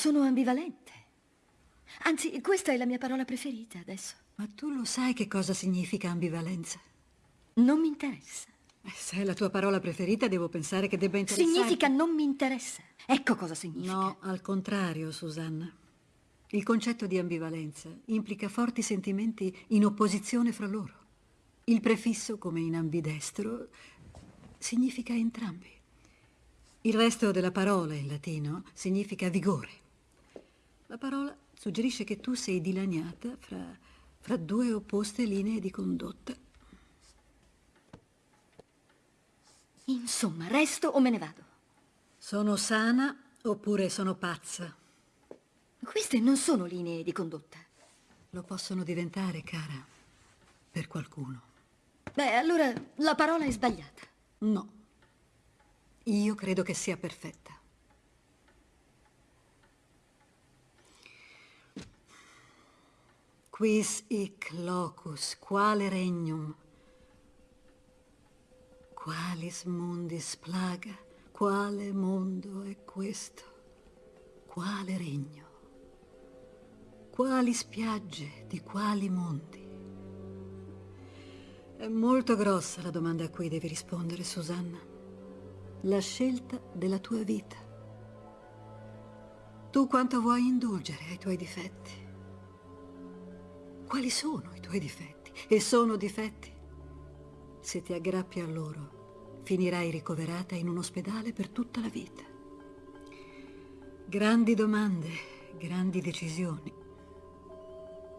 sono ambivalente. Anzi, questa è la mia parola preferita adesso. Ma tu lo sai che cosa significa ambivalenza? Non mi interessa. Eh, se è la tua parola preferita, devo pensare che debba interessarti. Significa non mi interessa. Ecco cosa significa. No, al contrario, Susanna. Il concetto di ambivalenza implica forti sentimenti in opposizione fra loro. Il prefisso, come in ambidestro, significa entrambi. Il resto della parola in latino significa vigore. La parola suggerisce che tu sei dilaniata fra, fra due opposte linee di condotta. Insomma, resto o me ne vado? Sono sana oppure sono pazza? Queste non sono linee di condotta. Lo possono diventare, cara, per qualcuno. Beh, allora la parola è sbagliata. No. Io credo che sia perfetta. Quis hic locus, quale regnum? Qualis mundis plaga? Quale mondo è questo? Quale regno? Quali spiagge di quali mondi? È molto grossa la domanda a cui devi rispondere, Susanna. La scelta della tua vita. Tu quanto vuoi indulgere ai tuoi difetti? Quali sono i tuoi difetti? E sono difetti? Se ti aggrappi a loro, finirai ricoverata in un ospedale per tutta la vita. Grandi domande, grandi decisioni.